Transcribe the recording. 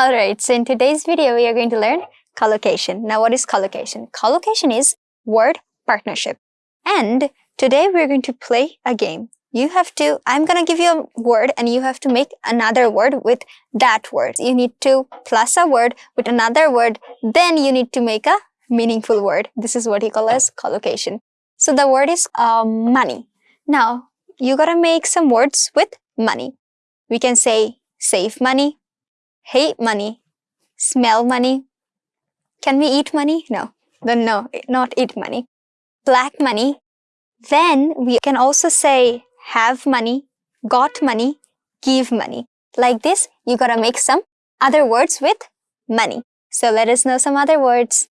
Alright, so in today's video, we are going to learn collocation. Now, what is collocation? Collocation is word partnership. And today we're going to play a game. You have to, I'm going to give you a word and you have to make another word with that word. You need to plus a word with another word, then you need to make a meaningful word. This is what you call as collocation. So the word is uh, money. Now, you gotta make some words with money. We can say save money, hate money, smell money. Can we eat money? No, then no, not eat money. Black money. Then we can also say have money, got money, give money. Like this, you gotta make some other words with money. So let us know some other words.